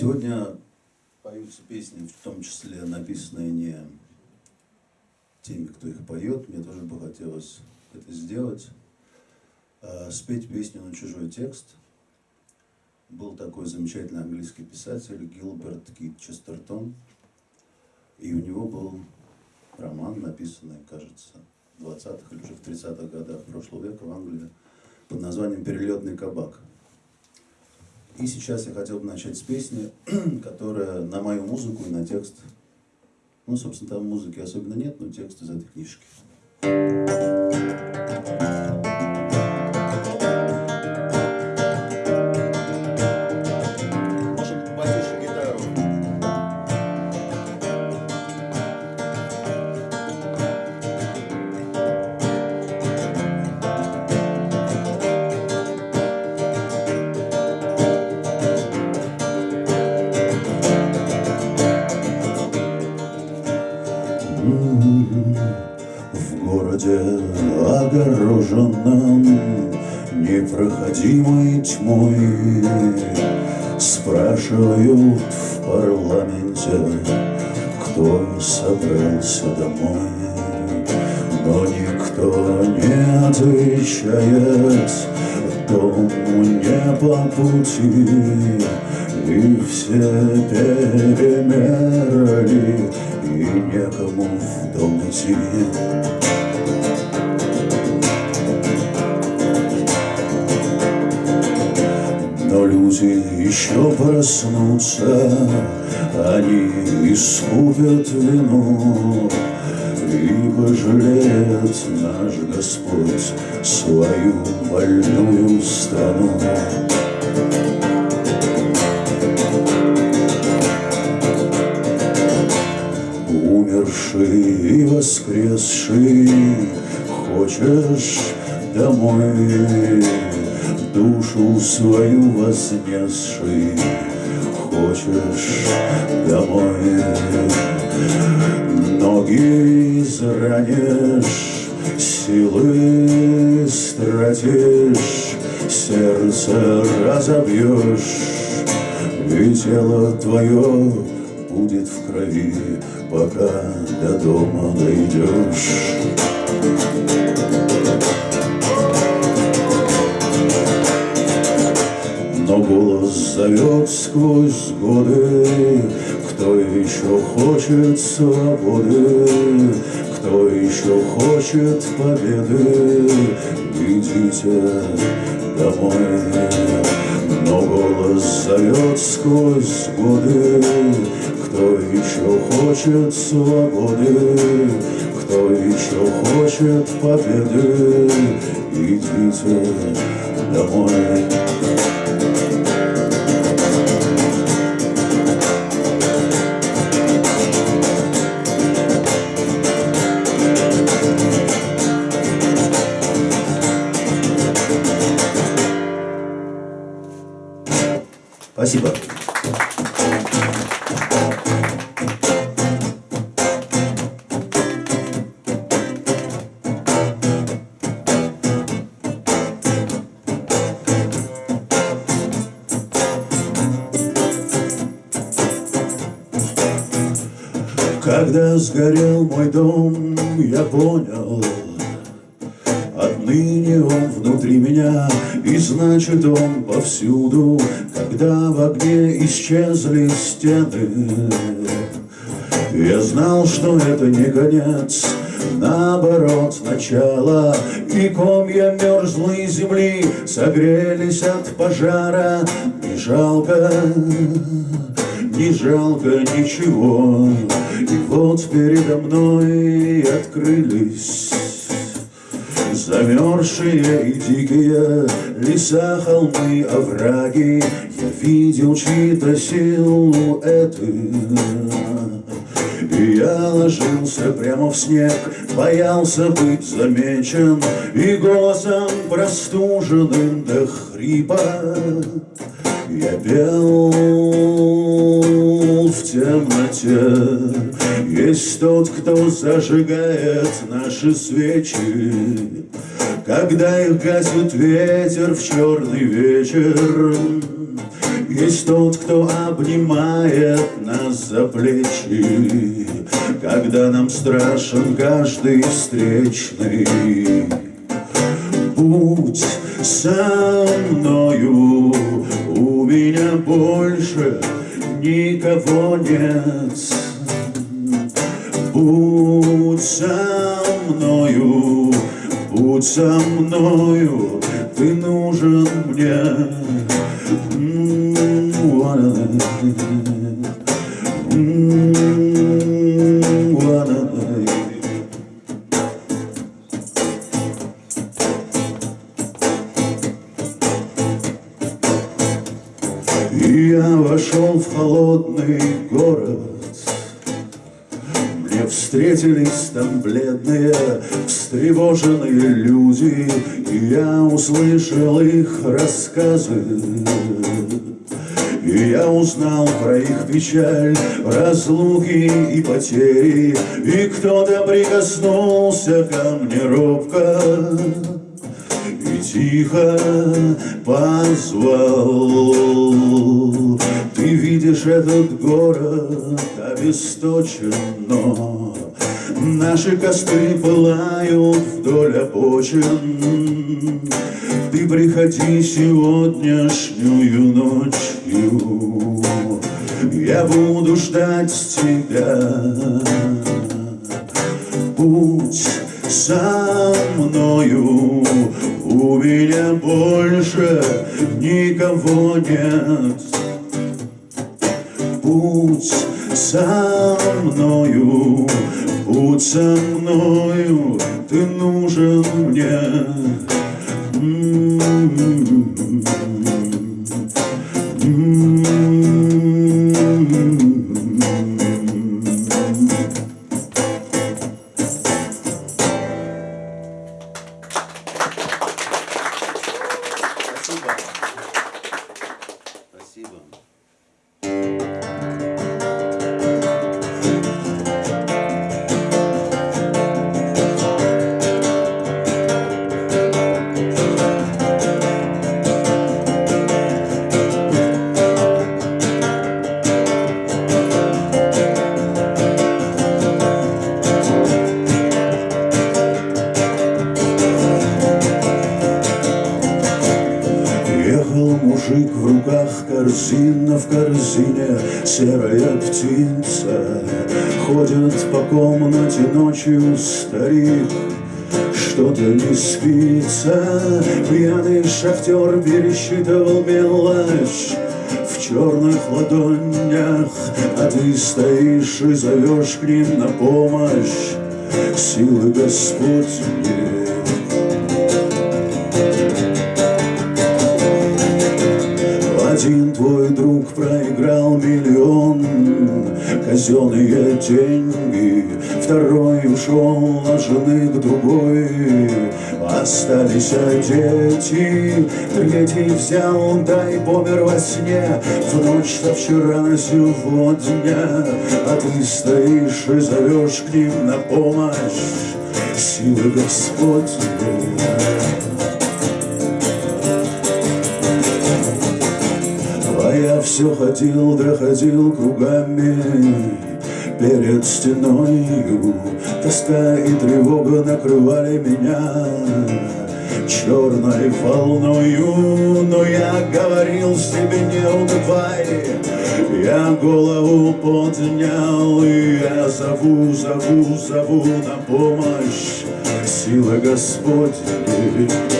Сегодня поются песни, в том числе написанные не теми, кто их поет. Мне тоже бы хотелось это сделать. А, спеть песню на чужой текст. Был такой замечательный английский писатель Гилберт Кит Честертон. И у него был роман, написанный, кажется, в 20-х или уже в 30-х годах прошлого века в Англии под названием «Перелетный кабак». И сейчас я хотел бы начать с песни, которая на мою музыку и на текст. Ну, собственно, там музыки особенно нет, но текст из этой книжки. непроходимой Спрашивают в парламенте, кто собрался домой. Но никто не отвечает, дому не по пути. И все перемерли, и некому в дом идти люди еще проснутся, Они искупят вину, И пожалеет наш Господь Свою больную страну. Умерший и воскресший, Хочешь домой душу свою вознесший, Хочешь домой? Ноги изранишь, Силы стратишь, сердце разобьешь, И тело твое будет в крови, Пока до дома дойдешь. Голос зовет сквозь годы, Кто еще хочет свободы, Кто еще хочет победы, Идите домой. Но голос зовет сквозь годы, Кто еще хочет свободы, Кто еще хочет победы, Идите домой. Спасибо. Когда сгорел мой дом, я понял, Отныне он внутри меня, и значит он повсюду, Когда в огне исчезли стены. Я знал, что это не конец, наоборот, начало, И комья мерзлой земли согрелись от пожара. Не жалко, не жалко ничего, И вот передо мной открылись Замерзшие и дикие леса, холмы, овраги. Я видел чьи-то силуэты И я ложился прямо в снег Боялся быть замечен И голосом простуженным до хрипа Я пел в темноте. Есть тот, кто зажигает наши свечи. Когда их гасит ветер в черный вечер Есть тот, кто обнимает нас за плечи, Когда нам страшен каждый встречный. Будь со мною, меня больше никого нет. Будь со мною, будь со мною, ты нужен мне. Я там бледные, встревоженные люди И я услышал их рассказы и я узнал про их печаль, разлуки и потери, И кто-то прикоснулся ко мне робко И тихо позвал. Ты видишь этот город обесточен, но Наши костры пылают вдоль обочин. Ты приходи сегодняшнюю ночью. Я буду ждать тебя. Будь со мною У меня больше никого нет. Будь со мною Будь со мною, ты нужен мне. Комнате ночью старик что-то не спится. Пьяный шахтер пересчитывал мелочь В черных ладонях А ты стоишь и зовешь к ним на помощь. Силы Господни Один Казенные деньги. Второй ушел на жены к другой. Остались дети. Третий взял, дай помер во сне. В ночь со вчера на сегодня. А ты стоишь и зовешь к ним на помощь. Силы Господни все ходил, да ходил кругами. Перед стеною тоска и тревога накрывали меня. Черной волною, но я говорил себе не унывай Я голову поднял, и я зову, зову, зову на помощь. Сила Господня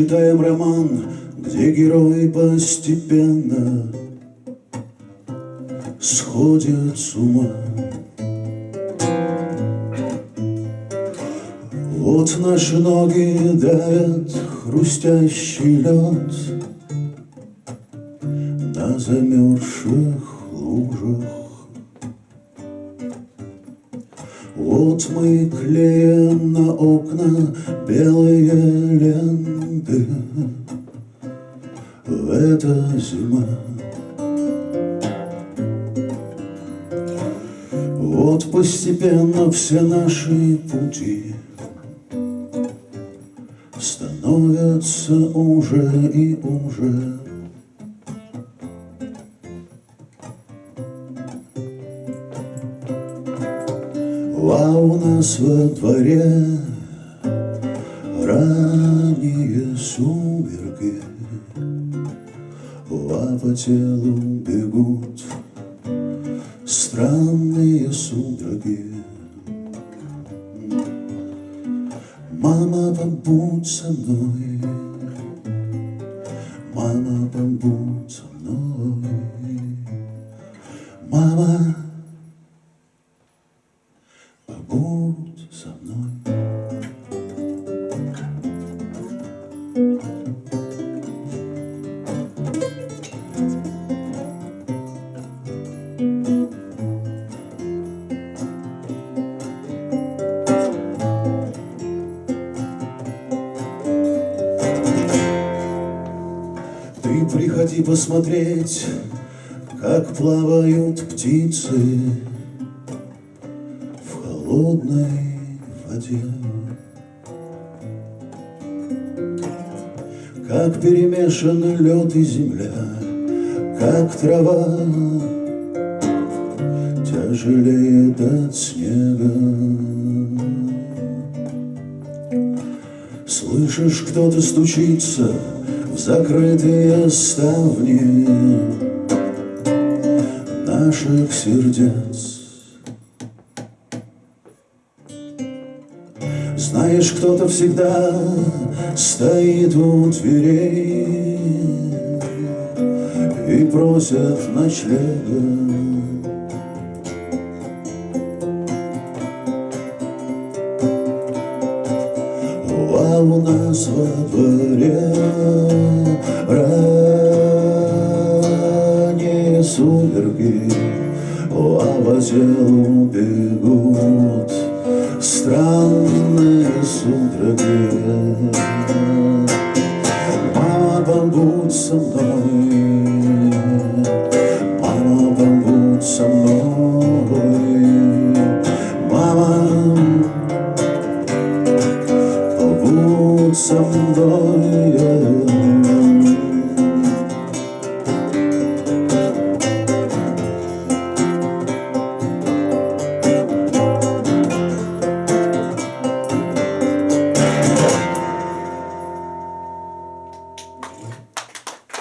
читаем роман, где герои постепенно сходят с ума. Вот наши ноги давят хрустящий лед на замерзших лужах. Вот мы клеим на окна белые ленты. Это зима. Вот постепенно все наши пути Становятся уже и уже у нас во дворе ранние сумерки. А по телу бегут странные судороги. Мама, побудь со мной, мама, побудь со мной, мама, плавают птицы в холодной воде. Как перемешаны лед и земля, как трава тяжелеет от снега. Слышишь, кто-то стучится в закрытые ставни наших сердец. Знаешь, кто-то всегда стоит у дверей и просит ночлега. А у нас во дворе ранние сумерки, по телу бегут странные судороги. Мама, побудь со мной,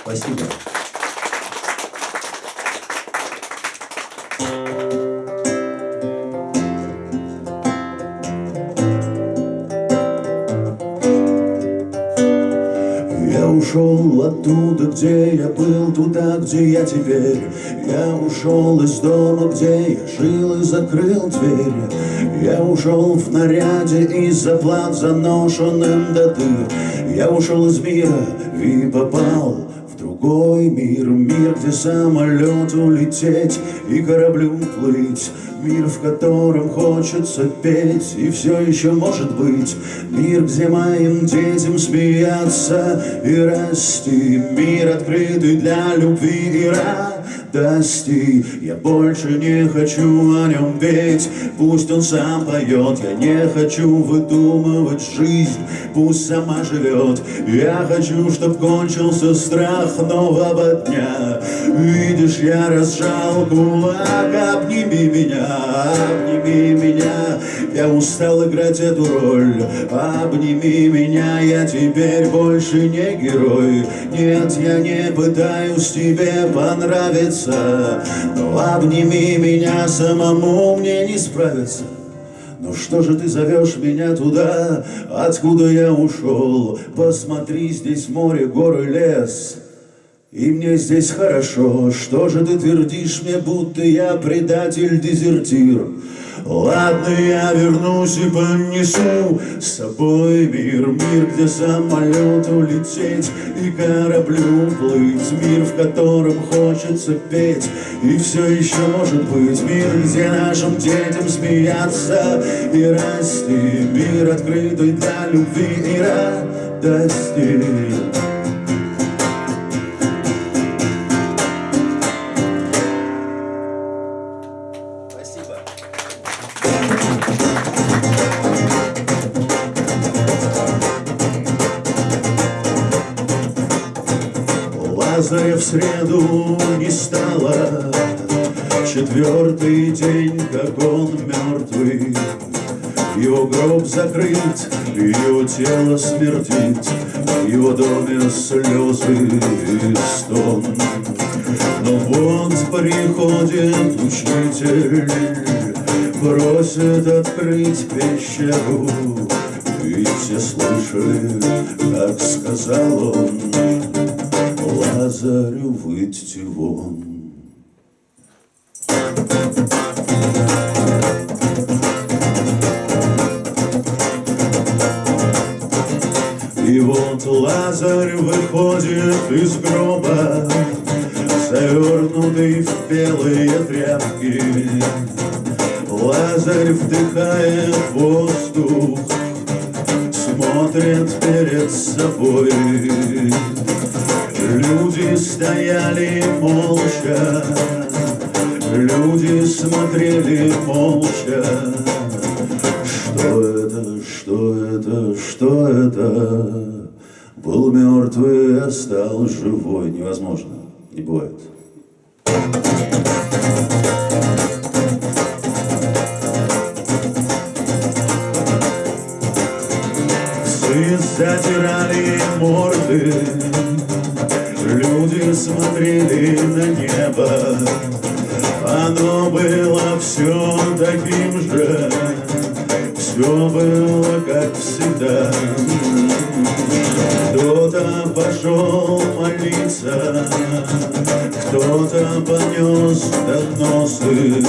Спасибо. Ушел оттуда, где я был, туда, где я теперь. Я ушел из дома, где я жил и закрыл дверь. Я ушел в наряде и заплат заношенным до дыр. Я ушел из мира и попал другой мир. Мир, где самолету лететь и кораблю плыть. Мир, в котором хочется петь и все еще может быть. Мир, где моим детям смеяться и расти. Мир, открытый для любви и радости. Я больше не хочу о нем петь, пусть он сам поет. Я не хочу выдумывать жизнь, пусть сама живет. Я хочу, чтоб кончился страх нового дня. Видишь, я разжал кулак, обними меня, обними меня. Я устал играть эту роль, обними меня. Я теперь больше не герой. Нет, я не пытаюсь тебе понравиться, но обними меня, самому мне не справиться. Ну что же ты зовешь меня туда, откуда я ушел? Посмотри, здесь море, горы, лес. И мне здесь хорошо, что же ты твердишь мне, будто я предатель-дезертир? Ладно, я вернусь и понесу с собой мир. Мир, где самолету лететь и кораблю плыть. Мир, в котором хочется петь. И все еще может быть. Мир, где нашим детям смеяться и расти. Мир, открытый для любви и радости в среду не стало. Четвертый день, как он мертвый. Его гроб закрыт, его тело смертит. В его доме слезы и стон. Но вот приходит учитель Просит открыть пещеру. И все слышали, как сказал он Лазарю выйти вон. И вот Лазарь выходит из гроба, Завернутый в белые тряпки. Лазарь вдыхает воздух, Смотрит перед собой. Люди стояли молча, люди смотрели молча. Что это, что это, что это? Был мертвый, а стал живой. Невозможно, не бывает. Псы затирали морды Люди смотрели на небо, оно было все таким же, все было как всегда. Кто-то пошел молиться, кто-то понес доносы,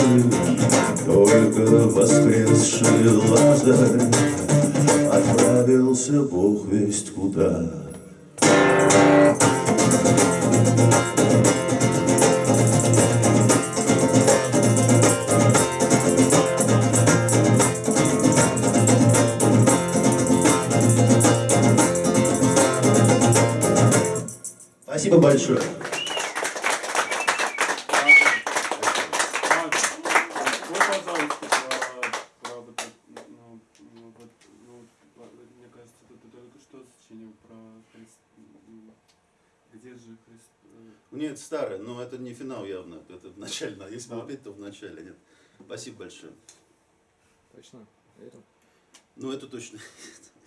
только воскресший Лазарь отправился Бог весть куда. Спасибо большое. Не финал явно, это начально. Если бы петь, то в начале, нет. Спасибо большое. Точно? Верим? Ну, это точно.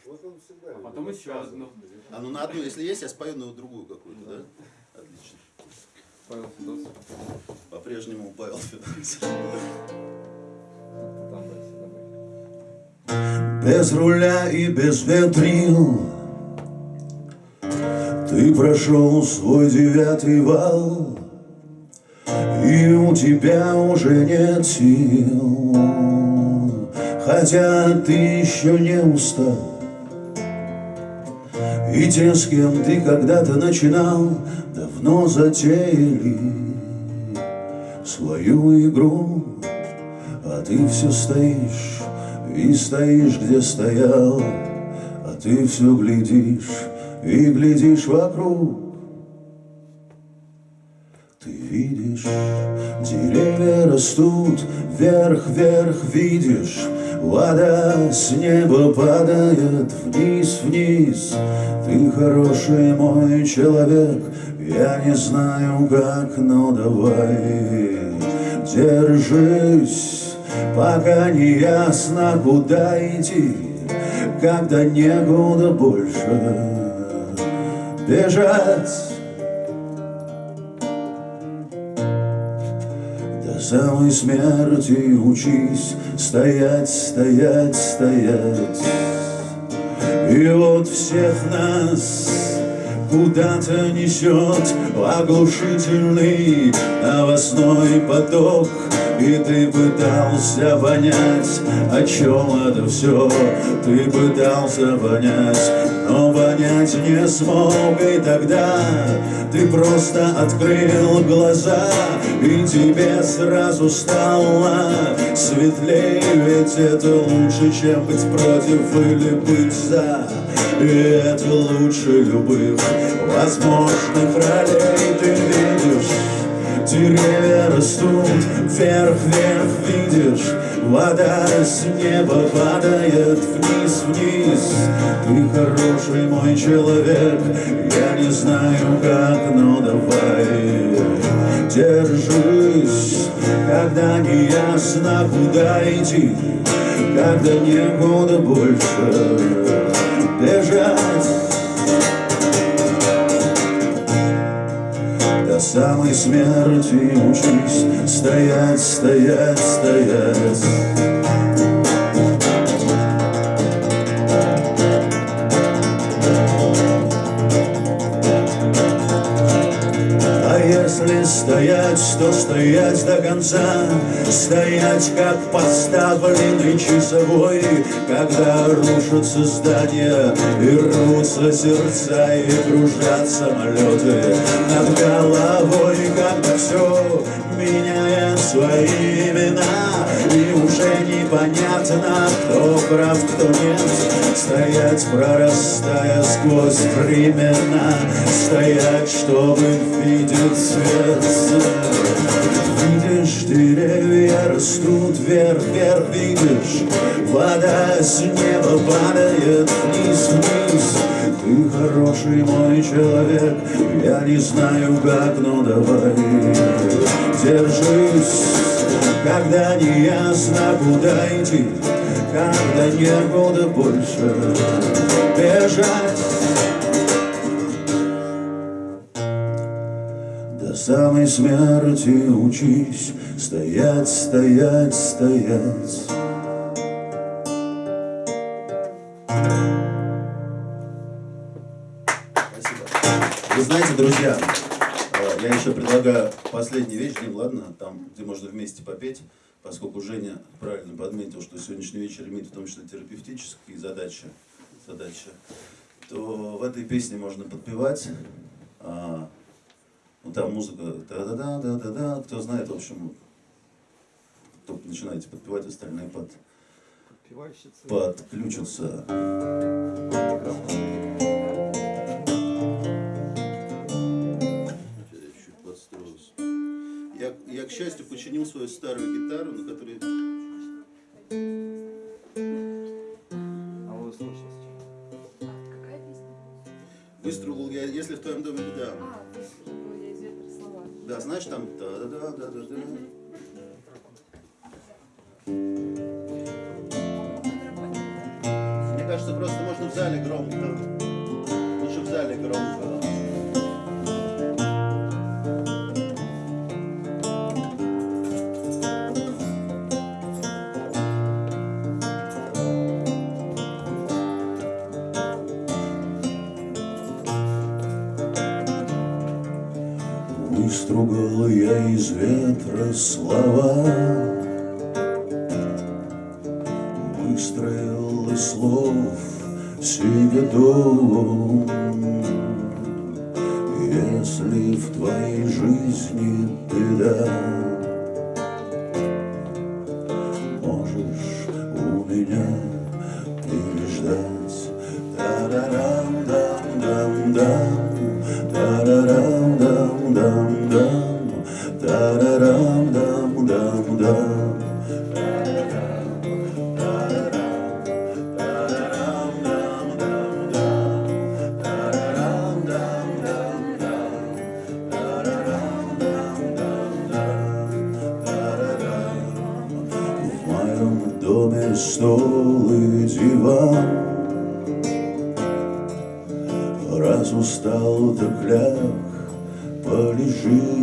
Вот он всегда А потом еще рассказывать. А ну на одну, если есть, я спою на другую какую-то, да? Отлично. Павел Федосов. По-прежнему Павел добавь. Без руля и без ветрил Ты прошел свой девятый вал И у тебя уже нет сил. Хотя ты еще не устал. И те, с кем ты когда-то начинал Давно затеяли свою игру. А ты все стоишь и стоишь, где стоял, А ты все глядишь и глядишь вокруг. Видишь, деревья растут, вверх, вверх видишь, Вода с неба падает вниз, вниз. Ты хороший мой человек, я не знаю как, но давай держись, пока не ясно, куда идти, когда некуда больше бежать. Самой смерти учись стоять, стоять, стоять. И вот всех нас куда-то несет оглушительный новостной поток. И ты пытался понять, о чем это все Ты пытался понять, но понять не смог И тогда ты просто открыл глаза И тебе сразу стало светлее Ведь это лучше, чем быть против или быть за. И это лучше любых возможных ролей Ты видишь Деревья растут вверх, вверх, видишь Вода с неба падает вниз, вниз. Ты хороший мой человек Я не знаю как, но давай. Держись, когда не ясно куда идти Когда некуда больше. Бежать самой смерти учись стоять, стоять, стоять если стоять, то стоять до конца. Стоять, как поставленный часовой Когда рушатся здания И рвутся сердца И кружат самолеты. Над головой Когда все меняет свои имена И уже непонятно, кто прав, кто нет. Стоять, прорастая сквозь времена Стоять, чтобы видеть свет. Видишь, деревья растут вверх, вверх, видишь Вода с неба падает вниз, вниз. Ты хороший мой человек, я не знаю как, но давай Держись, когда не ясно куда идти Когда некуда больше бежать До самой смерти учись Стоять, стоять, стоять Спасибо. Вы знаете, друзья, предлагаю последний вечер, Дим, ладно, там, где можно вместе попеть, поскольку Женя правильно подметил, что сегодняшний вечер имеет в том числе терапевтические задачи, задачи то в этой песне можно подпевать. А, ну, там музыка да-да-да-да-да-да, кто знает, в общем, только начинаете подпевать, остальные под, подключатся. Счастью, починил свою старую гитару, на которой... А. Какая песня? Выстрелил я, если в твоем доме беда. А, ну, я из ветра слова. Да, знаешь, там да-да-да-да-да. Мне кажется, просто можно в зале громко. Лучше в зале громко. Я из ветра слова. Выстроил из слов себе дом Если в твоей жизни jejum